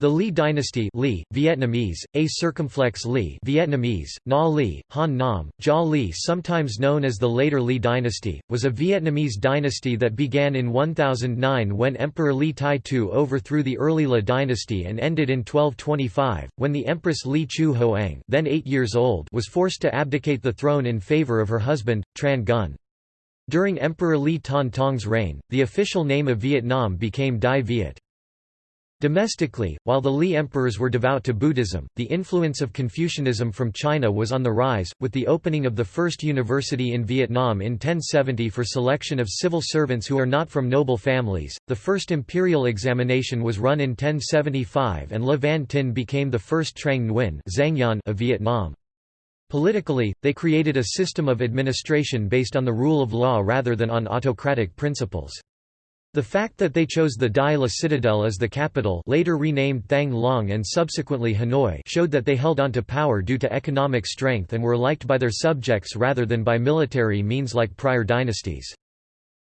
The Lý dynasty Lý, Vietnamese, A circumflex Lý Vietnamese, Na Lý, Han Nam, Jia Lý sometimes known as the later Lý dynasty, was a Vietnamese dynasty that began in 1009 when Emperor Lý Tai Tu overthrew the early La dynasty and ended in 1225, when the Empress Lý Chu Hoang then eight years old was forced to abdicate the throne in favor of her husband, Tran Gun. During Emperor Lý Thanh Tong's reign, the official name of Vietnam became Dai Viet. Domestically, while the Lý emperors were devout to Buddhism, the influence of Confucianism from China was on the rise, with the opening of the first university in Vietnam in 1070 for selection of civil servants who are not from noble families. The first imperial examination was run in 1075 and Le Van Tin became the first Trang Nguyen of Vietnam. Politically, they created a system of administration based on the rule of law rather than on autocratic principles. The fact that they chose the Dai La Citadel as the capital later renamed Thang Long and subsequently Hanoi showed that they held onto power due to economic strength and were liked by their subjects rather than by military means like prior dynasties.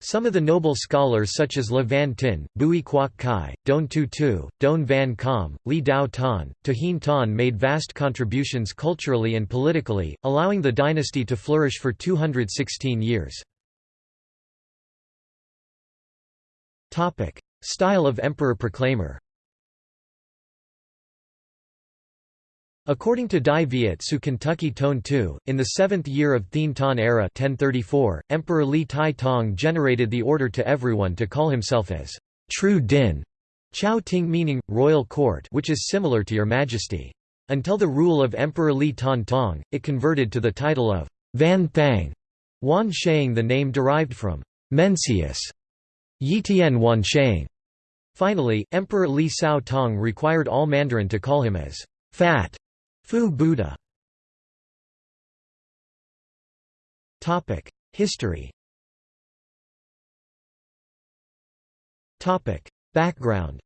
Some of the noble scholars such as Le Van Tin, Bui Quoc Khai, Don Tu Tu, Don Van Com, Li Dao Tan, Tahin Tan made vast contributions culturally and politically, allowing the dynasty to flourish for 216 years. Topic: Style of Emperor Proclaimer. According to Dai Viet Su Kentucky Tone 2, in the seventh year of Thien Tan era 1034, Emperor Li Tai Tong generated the order to everyone to call himself as True Din, Chao Ting meaning, royal court which is similar to your majesty. Until the rule of Emperor Li Tan Tong, it converted to the title of Van Thang, Wan Shang the name derived from Mencius, Yitian Wansheng. Finally, Emperor Li Sao Tong required all Mandarin to call him as Fat Fu Buddha. History Background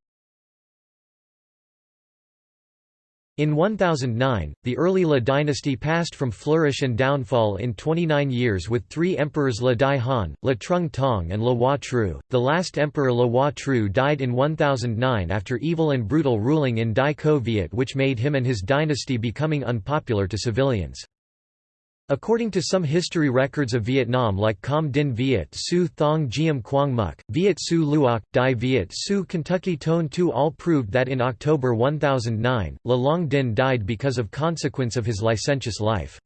In 1009, the early La dynasty passed from flourish and downfall in 29 years with three emperors La Dai Han, La Trung Tong and La Hua Tru. The last emperor La Hua Tru died in 1009 after evil and brutal ruling in Dai Co Viet which made him and his dynasty becoming unpopular to civilians. According to some history records of Vietnam like Com Din Viet Su Thong Giam Quang Muk, Viet Su Luoc, Dai Viet Su Kentucky Tone 2 all proved that in October 1009, La Long Din died because of consequence of his licentious life.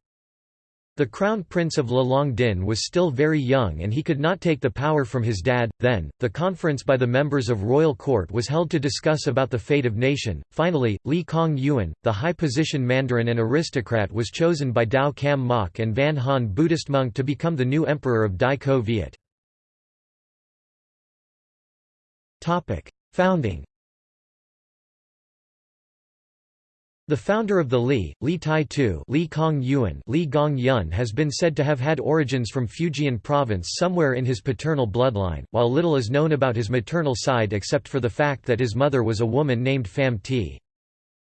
The crown prince of La Long Din was still very young and he could not take the power from his dad. Then, the conference by the members of royal court was held to discuss about the fate of nation. Finally, Li Kong Yuan, the high-position mandarin and aristocrat was chosen by Dao Cam Mok and Van Han Buddhist monk to become the new emperor of Dai Co Viet. Founding The founder of the Li, Li Tai Tu Li Kong Yuan Li Gong Yun has been said to have had origins from Fujian province somewhere in his paternal bloodline, while little is known about his maternal side except for the fact that his mother was a woman named Pham Thi.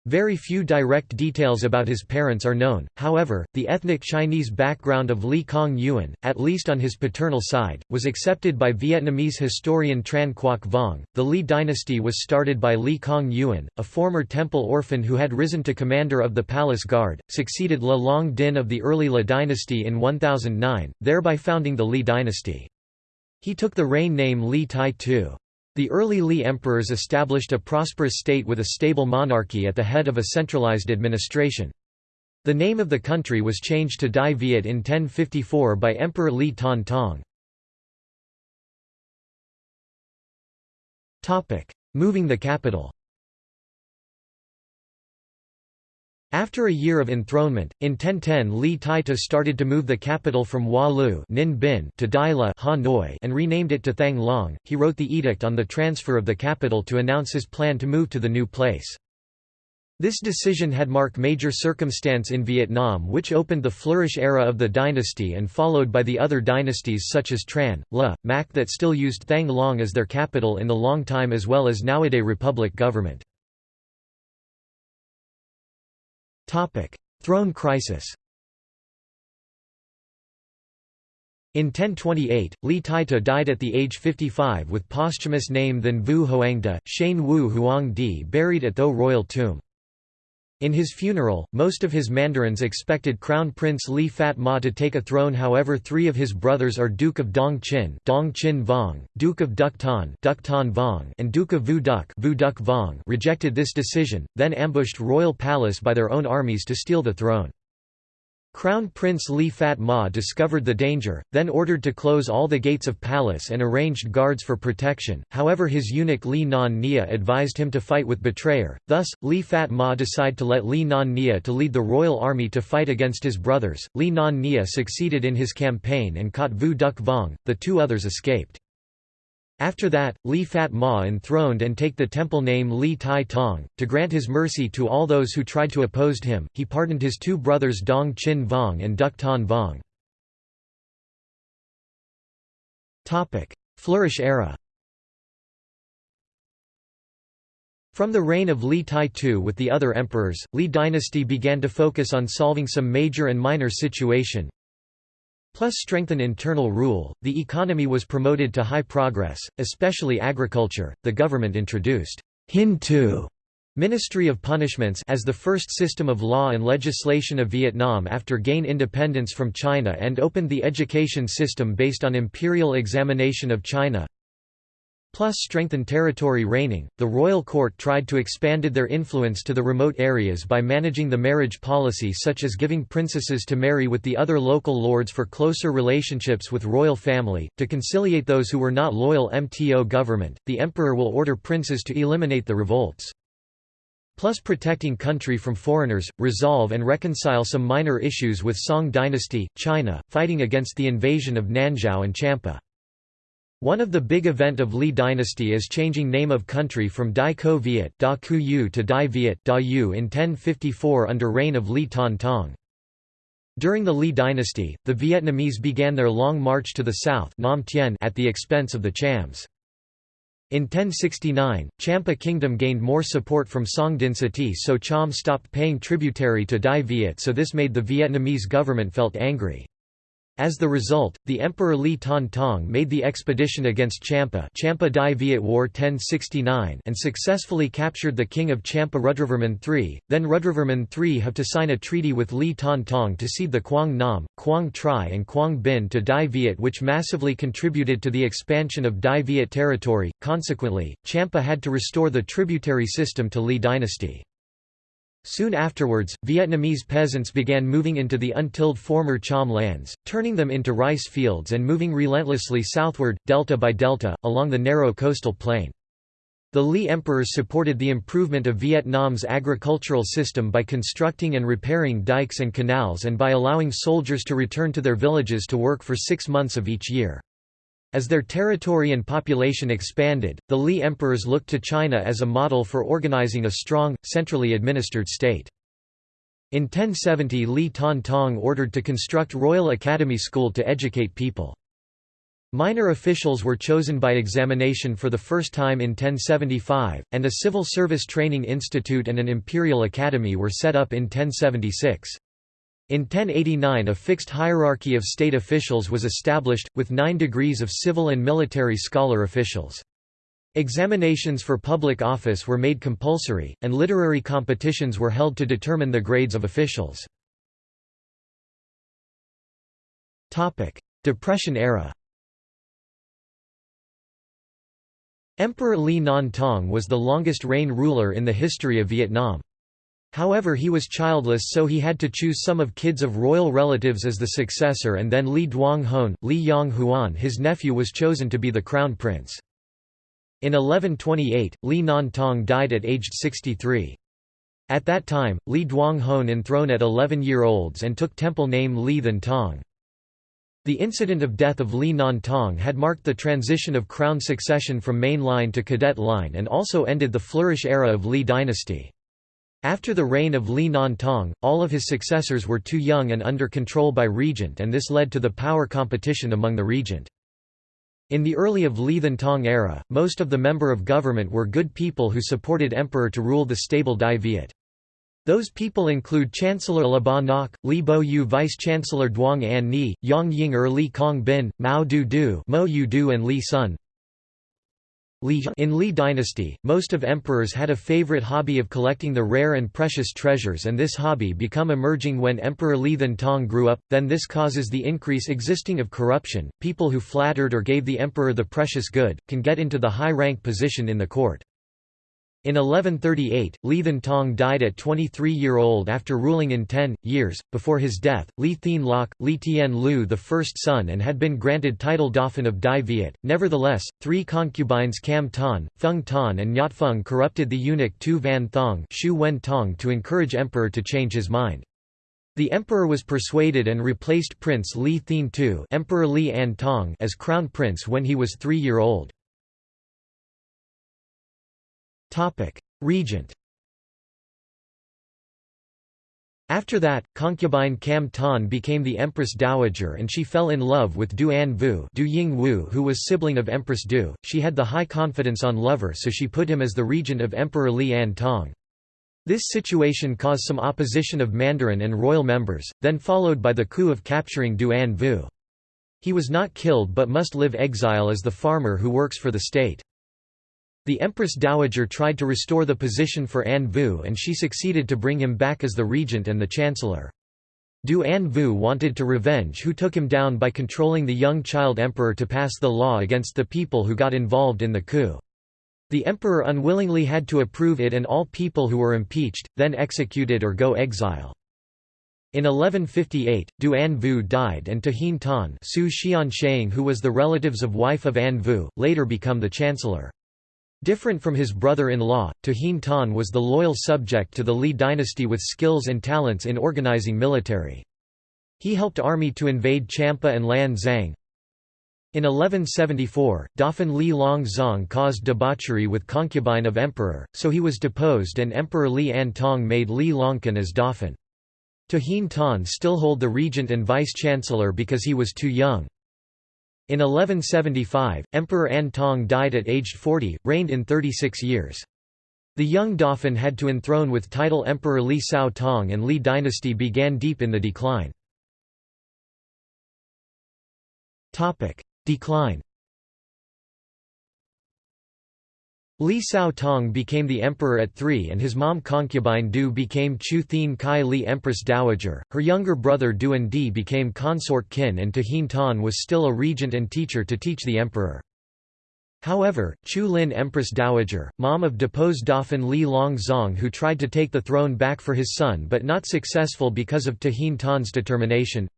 Very few direct details about his parents are known, however, the ethnic Chinese background of Li Kong Yuan, at least on his paternal side, was accepted by Vietnamese historian Tran Quoc Vong. The Li dynasty was started by Li Kong Yuan, a former temple orphan who had risen to commander of the palace guard, succeeded La Long Din of the early La dynasty in 1009, thereby founding the Li dynasty. He took the reign name Li Tai Tu. The early Li emperors established a prosperous state with a stable monarchy at the head of a centralized administration. The name of the country was changed to Dai Viet in 1054 by Emperor Li Tan Tong. Moving the capital After a year of enthronement, in 1010 Li Taita started to move the capital from Hua Lu to Daila Hanoi and renamed it to Thang Long. He wrote the edict on the transfer of the capital to announce his plan to move to the new place. This decision had marked major circumstance in Vietnam which opened the flourish era of the dynasty and followed by the other dynasties such as Tran, La, Mac that still used Thang Long as their capital in the long time as well as nowadays republic government. Topic: Throne crisis. In 1028, Li Taita died at the age 55 with posthumous name than Vu Hoangda, Shane Wu Huangdi buried at Tho royal tomb. In his funeral, most of his mandarins expected Crown Prince Li Fat Ma to take a throne however three of his brothers are Duke of Dong Qin, Dong Qin Vong, Duke of Duk Tan, Duk Tan Vong and Duke of Vu Duc, Vu Duc Vong rejected this decision, then ambushed royal palace by their own armies to steal the throne. Crown Prince Li Fat Ma discovered the danger, then ordered to close all the gates of palace and arranged guards for protection, however his eunuch Li Non Nia advised him to fight with betrayer, thus, Li Fat Ma decided to let Li Non Nia to lead the royal army to fight against his brothers. Li Non Nia succeeded in his campaign and caught Vu Duc Vong, the two others escaped. After that, Li Fat Ma enthroned and take the temple name Li Tai Tong. To grant his mercy to all those who tried to oppose him, he pardoned his two brothers Dong Chin Vong and Duk Tan Vong. Flourish era From the reign of Li Tai II with the other emperors, Li dynasty began to focus on solving some major and minor situation, plus strengthen internal rule, the economy was promoted to high progress, especially agriculture. The government introduced Hin Tu Ministry of Punishments as the first system of law and legislation of Vietnam after gain independence from China and opened the education system based on imperial examination of China plus strengthened territory reigning, the royal court tried to expanded their influence to the remote areas by managing the marriage policy such as giving princesses to marry with the other local lords for closer relationships with royal family, to conciliate those who were not loyal MTO government, the emperor will order princes to eliminate the revolts plus protecting country from foreigners, resolve and reconcile some minor issues with Song dynasty, China, fighting against the invasion of Nanzhao and Champa. One of the big event of Li dynasty is changing name of country from Dai Ko Viet da Yu to Dai Viet da Yu in 1054 under reign of Li Tan Tong. During the Li dynasty, the Vietnamese began their long march to the south Nam Tien at the expense of the Chams. In 1069, Champa kingdom gained more support from Song dynasty so Cham stopped paying tributary to Dai Viet so this made the Vietnamese government felt angry. As the result, the Emperor Li Tan Tong made the expedition against Champa Champa Dai Viet War 1069 and successfully captured the king of Champa Rudravarman III, then Rudravarman III have to sign a treaty with Li Tan Tong to cede the Quang Nam, Quang Tri and Quang Bin to Dai Viet which massively contributed to the expansion of Dai Viet territory, consequently, Champa had to restore the tributary system to Li dynasty. Soon afterwards, Vietnamese peasants began moving into the untilled former Cham lands, turning them into rice fields and moving relentlessly southward, delta by delta, along the narrow coastal plain. The Li emperors supported the improvement of Vietnam's agricultural system by constructing and repairing dikes and canals and by allowing soldiers to return to their villages to work for six months of each year. As their territory and population expanded, the Li emperors looked to China as a model for organizing a strong, centrally administered state. In 1070 Li Tan Tong ordered to construct Royal Academy School to educate people. Minor officials were chosen by examination for the first time in 1075, and a civil service training institute and an imperial academy were set up in 1076. In 1089 a fixed hierarchy of state officials was established, with nine degrees of civil and military scholar officials. Examinations for public office were made compulsory, and literary competitions were held to determine the grades of officials. Depression era Emperor Li Non Tong was the longest reign ruler in the history of Vietnam. However he was childless so he had to choose some of kids of royal relatives as the successor and then Li Duong Hon, Li Yong Huan his nephew was chosen to be the crown prince. In 1128, Li Non Tong died at aged 63. At that time, Li Duong Hon enthroned at 11-year-olds and took temple name Li Than Tong. The incident of death of Li Non Tong had marked the transition of crown succession from main line to cadet line and also ended the flourish era of Li dynasty. After the reign of Li Non Tong, all of his successors were too young and under control by regent and this led to the power competition among the regent. In the early of Li Tong era, most of the member of government were good people who supported emperor to rule the stable Dai Viet. Those people include Chancellor Laba Nok, Li Bo Yu Vice-Chancellor Duong An Ni, Yang Ying Er Li Kong Bin, Mao Du Du, Mo Yu Du and Li Sun. In Li dynasty, most of emperors had a favorite hobby of collecting the rare and precious treasures and this hobby become emerging when Emperor Li Tong grew up, then this causes the increase existing of corruption. People who flattered or gave the emperor the precious good, can get into the high rank position in the court. In 1138, Li Then Tong died at 23-year-old after ruling in 10 years. Before his death, Li Thien Loc, Li Tien Lu the first son and had been granted title Dauphin of Dai Viet. Nevertheless, three concubines Cam Ton, Feng Ton and Nyat Feng corrupted the eunuch Tu Van Thong Shu Wen Tong to encourage emperor to change his mind. The emperor was persuaded and replaced Prince Li Thien Tu Emperor Li An Tong as crown prince when he was three-year-old. Regent After that, concubine Cam Ton became the Empress Dowager and she fell in love with Du An Vu Du Ying Wu who was sibling of Empress Du. She had the high confidence on lover so she put him as the regent of Emperor Li An Tong. This situation caused some opposition of Mandarin and royal members, then followed by the coup of capturing Du An Vu. He was not killed but must live exile as the farmer who works for the state. The Empress Dowager tried to restore the position for An Vu and she succeeded to bring him back as the regent and the chancellor. Du An Vu wanted to revenge who took him down by controlling the young child emperor to pass the law against the people who got involved in the coup. The emperor unwillingly had to approve it and all people who were impeached, then executed or go exile. In 1158, Du An Vu died and Tahin Tan Su who was the relatives of wife of An Vu, later become the chancellor. Different from his brother-in-law, Tahin Tan was the loyal subject to the Li dynasty with skills and talents in organizing military. He helped army to invade Champa and Lan Zhang. In 1174, Dauphin Li Long Zong caused debauchery with concubine of emperor, so he was deposed and Emperor Li An Tong made Li Longkan as Dauphin. Tahin Tan still hold the regent and vice-chancellor because he was too young. In 1175, Emperor An Tong died at aged 40, reigned in 36 years. The young dauphin had to enthrone with title Emperor Li Sao Tong and Li dynasty began deep in the decline. Decline Li Sao Tong became the emperor at 3 and his mom concubine Du became Chu Thien Kai Li Empress Dowager, her younger brother Duan Di became consort kin and Tahin Tan was still a regent and teacher to teach the emperor. However, Chu Lin Empress Dowager, mom of deposed Dauphin Li Long Zong who tried to take the throne back for his son but not successful because of Tahin Tan's determination,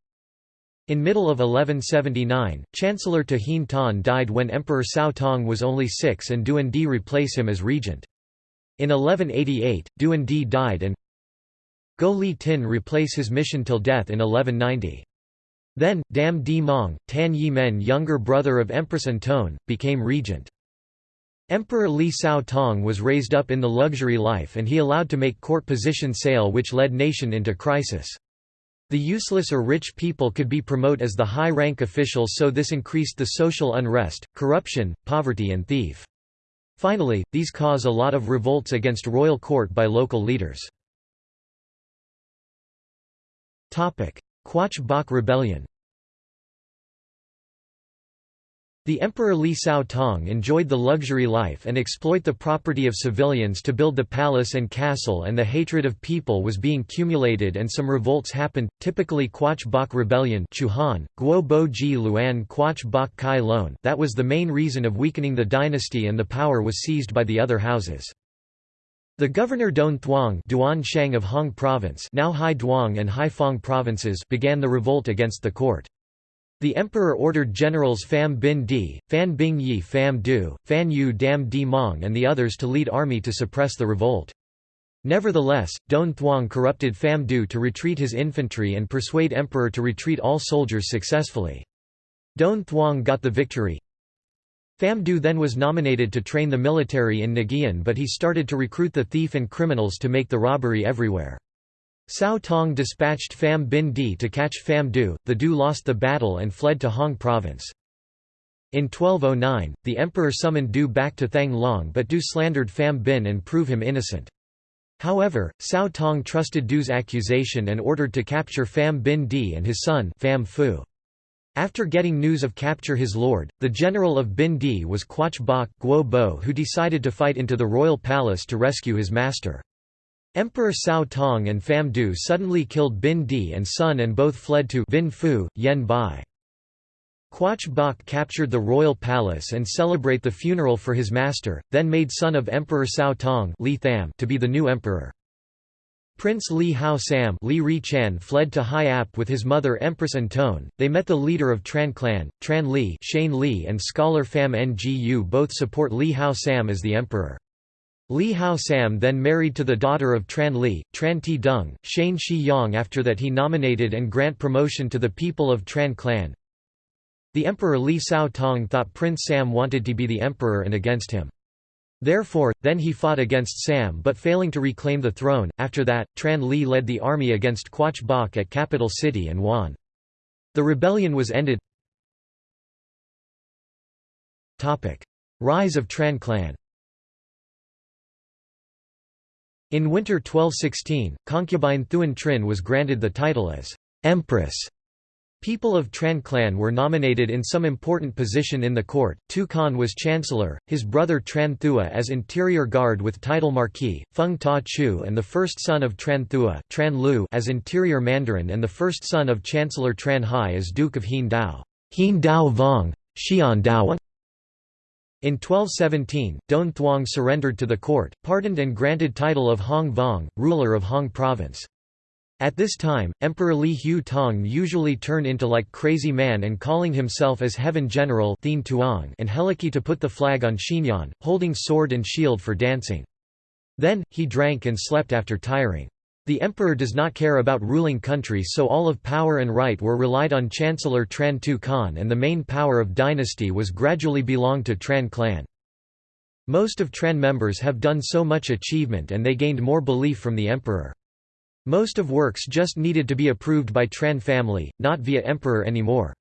in middle of 1179, Chancellor Tahin Tan died when Emperor Cao Tong was only six and Duan Di replace him as regent. In 1188, Duan Di died and Go Li Tin replace his mission till death in 1190. Then, Dam Di Mong, Tan Yi Men younger brother of Empress Antone, became regent. Emperor Li Cao Tong was raised up in the luxury life and he allowed to make court position sale which led nation into crisis. The useless or rich people could be promoted as the high-rank officials so this increased the social unrest, corruption, poverty and thief. Finally, these cause a lot of revolts against royal court by local leaders. Quach Bach Rebellion The Emperor Li Sao Tong enjoyed the luxury life and exploit the property of civilians to build the palace and castle and the hatred of people was being cumulated and some revolts happened, typically Quach Bach Rebellion Chuhan, Guo Bo Ji Luan Quach Bach Kai Lon that was the main reason of weakening the dynasty and the power was seized by the other houses. The governor Don Thuong Duan Shang of Hong Province now Hai Duong and Hai Phong provinces began the revolt against the court. The emperor ordered generals Pham Binh Di, Phan Bing Yi Pham Du, Phan Yu Dam Di Mong and the others to lead army to suppress the revolt. Nevertheless, Don Thuong corrupted Pham Du to retreat his infantry and persuade emperor to retreat all soldiers successfully. Don Thuong got the victory. Pham Du then was nominated to train the military in Nguyen but he started to recruit the thief and criminals to make the robbery everywhere. Cao Tong dispatched Pham Binh Di to catch Pham Du, the Du lost the battle and fled to Hong province. In 1209, the emperor summoned Du back to Thang Long but Du slandered Pham Binh and prove him innocent. However, Cao Tong trusted Du's accusation and ordered to capture Pham Binh Di and his son Pham Phu. After getting news of capture his lord, the general of Binh Di was Quach Bok Guo Bo who decided to fight into the royal palace to rescue his master. Emperor Cao Tong and Pham Du suddenly killed Bin Di and son and both fled to Vinh Phu, Yen Bai. Quach Bok captured the royal palace and celebrate the funeral for his master, then made son of Emperor Cao Tong Li Tham to be the new emperor. Prince Li Hao Sam Li Ri Chan fled to Hai Ap with his mother Empress Antone. They met the leader of Tran clan, Tran Li, Shane Li and scholar Pham Ngu both support Li Hao Sam as the emperor. Li Hao Sam then married to the daughter of Tran Li, Tran Ti Dung, Shane Shi Yang after that he nominated and grant promotion to the people of Tran clan. The Emperor Li Cao Tong thought Prince Sam wanted to be the emperor and against him. Therefore, then he fought against Sam but failing to reclaim the throne. After that, Tran Li led the army against Quach Bok at capital city and won. The rebellion was ended. Rise of Tran clan In winter 1216, concubine Thuan Trinh was granted the title as Empress. People of Tran clan were nominated in some important position in the court. Tu Khan was chancellor, his brother Tran Thua as interior guard with title marquis, Feng Ta Chu and the first son of Tran Thua Tran Lu as interior mandarin and the first son of Chancellor Tran Hai as Duke of Hien Dao. Hien Dao Vong, Xian Dao in 1217, Don Thuong surrendered to the court, pardoned and granted title of Hong Vong, ruler of Hong province. At this time, Emperor Li Hu Tong usually turned into like crazy man and calling himself as Heaven General and Heliki to put the flag on Xinyan, holding sword and shield for dancing. Then, he drank and slept after tiring. The emperor does not care about ruling country so all of power and right were relied on Chancellor Tran Tu Khan and the main power of dynasty was gradually belonged to Tran clan. Most of Tran members have done so much achievement and they gained more belief from the emperor. Most of works just needed to be approved by Tran family, not via emperor anymore.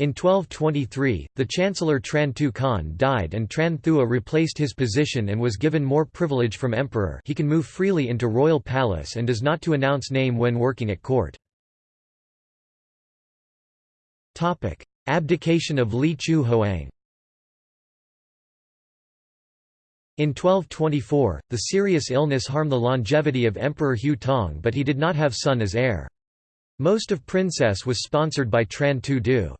In 1223, the Chancellor Tran Tu Khan died and Tran Thua replaced his position and was given more privilege from emperor he can move freely into royal palace and does not to announce name when working at court. Abdication of Li Chu Hoang In 1224, the serious illness harmed the longevity of Emperor Hu Tong but he did not have son as heir. Most of princess was sponsored by Tran Tu Du.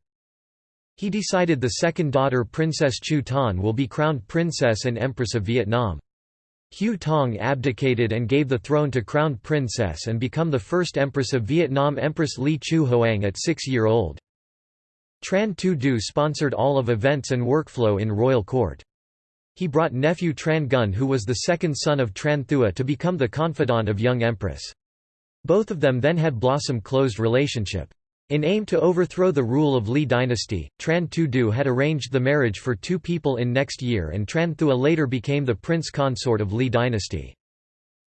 He decided the second daughter Princess Chu Tan will be crowned Princess and Empress of Vietnam. Hu Tong abdicated and gave the throne to crowned princess and become the first Empress of Vietnam Empress Li Chu Hoang at six-year-old. Tran Tu Du sponsored all of events and workflow in royal court. He brought nephew Tran Gun who was the second son of Tran Thua to become the confidant of young empress. Both of them then had blossom closed relationship. In aim to overthrow the rule of Li dynasty, Tran Tu Du had arranged the marriage for two people in next year and Tran Thua later became the prince consort of Li dynasty.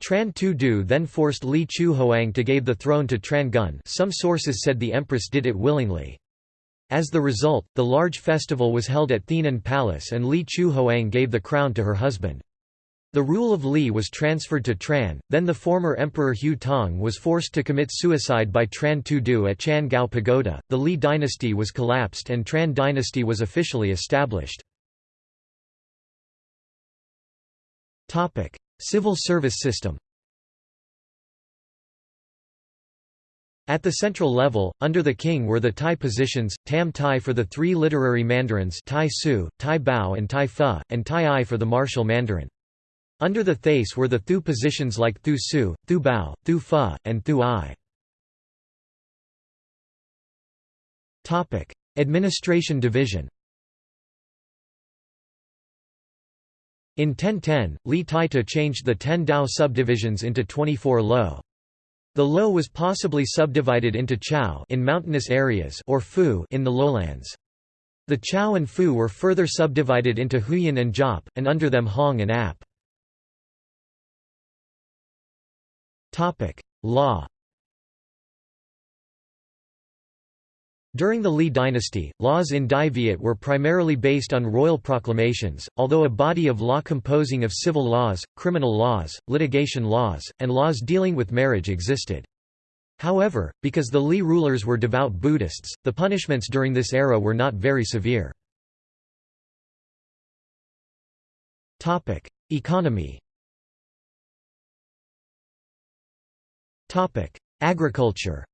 Tran Tu Du then forced Li Chu Hoang to give the throne to Tran Gun some sources said the empress did it willingly. As the result, the large festival was held at Thienan Palace and Li Chu Hoang gave the crown to her husband. The rule of Li was transferred to Tran, then the former Emperor Hu Tong was forced to commit suicide by Tran Tu Du at Chan Gao Pagoda, the Li dynasty was collapsed and Tran dynasty was officially established. Civil service system At the central level, under the king were the Tai positions, Tam Tai for the three literary mandarins Tai Su, Tai Bao and Tai Fa, and Tai Ai for the martial mandarin. Under the Thais were the Thu positions like Thu Su, Thu Bao, Thu Fa, and Thu I. Administration division In 1010, Li Taita changed the ten Dao subdivisions into 24 Lo. The Lo was possibly subdivided into Chao in mountainous areas or Fu in the lowlands. The Chao and Fu were further subdivided into Huyan and Jop, and under them Hong and Ap. Topic: Law. During the Li dynasty, laws in Dai Viet were primarily based on royal proclamations, although a body of law composing of civil laws, criminal laws, litigation laws, and laws dealing with marriage existed. However, because the Li rulers were devout Buddhists, the punishments during this era were not very severe. Economy Agriculture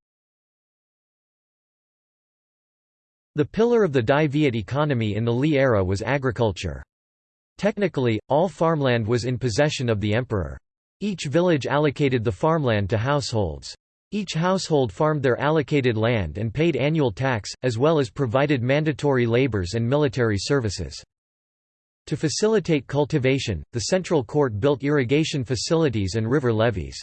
The pillar of the Dai Viet economy in the Lý era was agriculture. Technically, all farmland was in possession of the emperor. Each village allocated the farmland to households. Each household farmed their allocated land and paid annual tax, as well as provided mandatory labors and military services. To facilitate cultivation, the central court built irrigation facilities and river levees.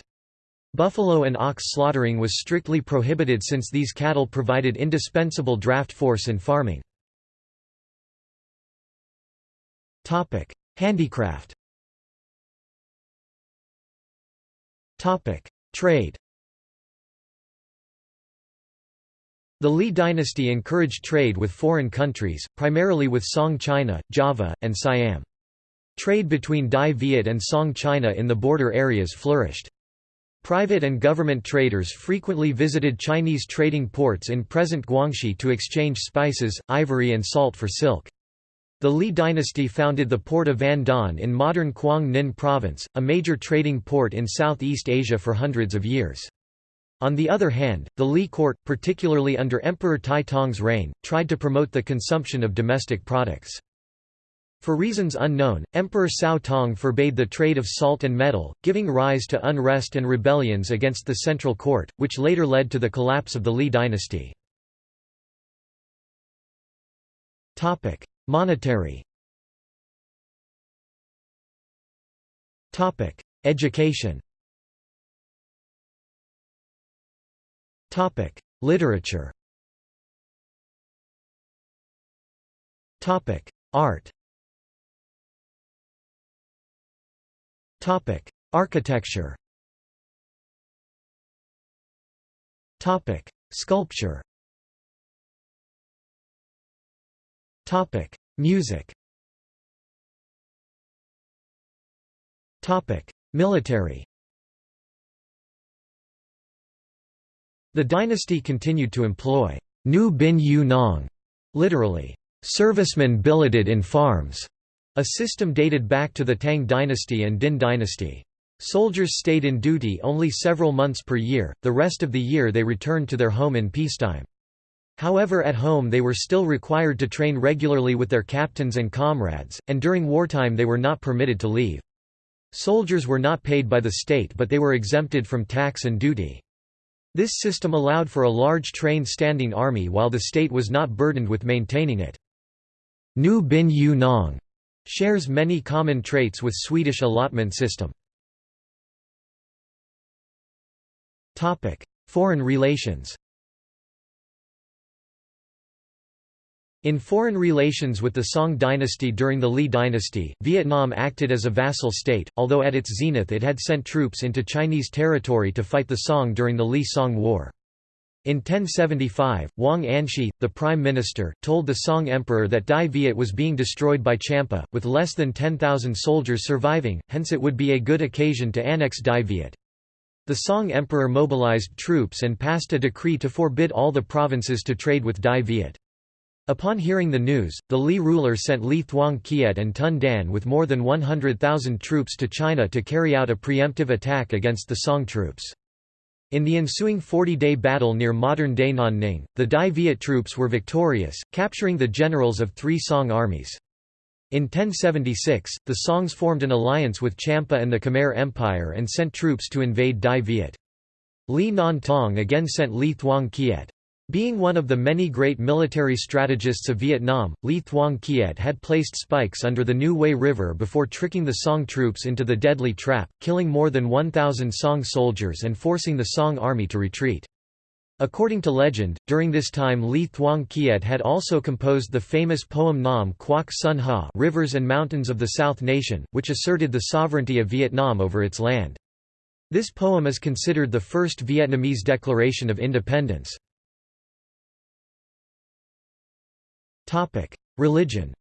Buffalo and ox slaughtering was strictly prohibited since these cattle provided indispensable draft force in farming. Handicraft Trade The Li dynasty encouraged trade with foreign countries, primarily with Song China, Java, and Siam. Trade between Dai Viet and Song China in the border areas flourished. Private and government traders frequently visited Chinese trading ports in present Guangxi to exchange spices, ivory and salt for silk. The Li dynasty founded the port of Van Don in modern Quang Ninh province, a major trading port in Southeast Asia for hundreds of years. On the other hand, the Li court, particularly under Emperor Tai Tong's reign, tried to promote the consumption of domestic products. For reasons unknown, Emperor Cao Tong forbade the trade of salt and metal, giving rise to unrest and rebellions against the central court, which later led to the collapse of the Li dynasty. Monetary. Education. Literature. Art Architecture. Sculpture. Music. Topic: Military. The dynasty continued to employ Nu Bin Yu Nong, literally, servicemen billeted in farms, a system dated back to the Tang dynasty and Din dynasty. Soldiers stayed in duty only several months per year, the rest of the year they returned to their home in peacetime. However at home they were still required to train regularly with their captains and comrades, and during wartime they were not permitted to leave. Soldiers were not paid by the state but they were exempted from tax and duty. This system allowed for a large trained standing army while the state was not burdened with maintaining it. Nu Bin Yu Nong Shares many common traits with Swedish allotment system. Foreign relations In foreign relations with the Song dynasty during the Li dynasty, Vietnam acted as a vassal state, although at its zenith it had sent troops into Chinese territory to fight the Song during the Li-Song War. In 1075, Wang Anshi, the prime minister, told the Song emperor that Dai Viet was being destroyed by Champa, with less than 10,000 soldiers surviving, hence it would be a good occasion to annex Dai Viet. The Song emperor mobilized troops and passed a decree to forbid all the provinces to trade with Dai Viet. Upon hearing the news, the Li ruler sent Li Thuong Kiet and Tun Dan with more than 100,000 troops to China to carry out a preemptive attack against the Song troops. In the ensuing 40-day battle near modern-day Nanning, the Dai Viet troops were victorious, capturing the generals of three Song armies. In 1076, the Songs formed an alliance with Champa and the Khmer Empire and sent troops to invade Dai Viet. Li Non Tong again sent Li Thuong Kiet. Being one of the many great military strategists of Vietnam, Lý Thuong Kiet had placed spikes under the New Way River before tricking the Song troops into the deadly trap, killing more than 1,000 Song soldiers and forcing the Song army to retreat. According to legend, during this time Lý Thuong Kiet had also composed the famous poem Nam Quoc Son Ha Rivers and Mountains of the South Nation, which asserted the sovereignty of Vietnam over its land. This poem is considered the first Vietnamese declaration of independence. Religion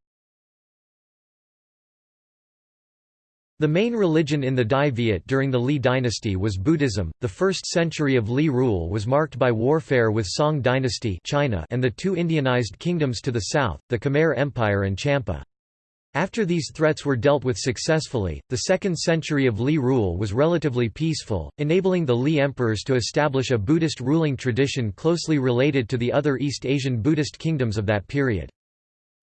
The main religion in the Dai Viet during the Li dynasty was Buddhism. The first century of Li rule was marked by warfare with Song dynasty China and the two Indianized kingdoms to the south, the Khmer Empire and Champa. After these threats were dealt with successfully, the second century of Li rule was relatively peaceful, enabling the Li emperors to establish a Buddhist ruling tradition closely related to the other East Asian Buddhist kingdoms of that period.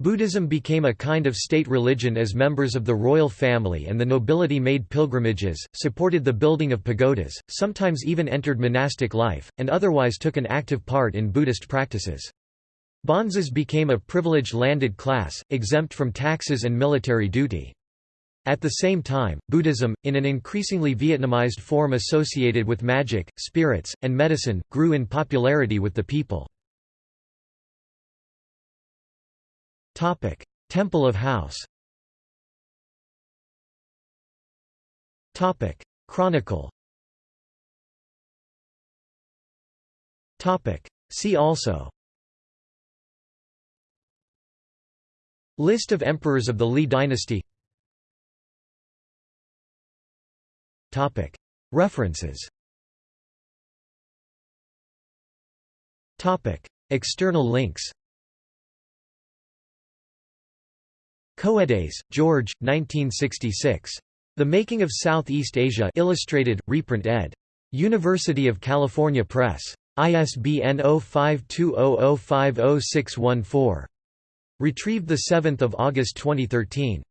Buddhism became a kind of state religion as members of the royal family and the nobility made pilgrimages, supported the building of pagodas, sometimes even entered monastic life, and otherwise took an active part in Buddhist practices. Bonzes became a privileged landed class, exempt from taxes and military duty. At the same time, Buddhism, in an increasingly Vietnamized form associated with magic, spirits, and medicine, grew in popularity with the people. Temple of House. Chronicle. See also. List of emperors of the Li dynasty. References. External links. Coedes, George, 1966. The Making of Southeast Asia Illustrated, reprint ed. University of California Press. ISBN 0520050614. Retrieved 7 August 2013.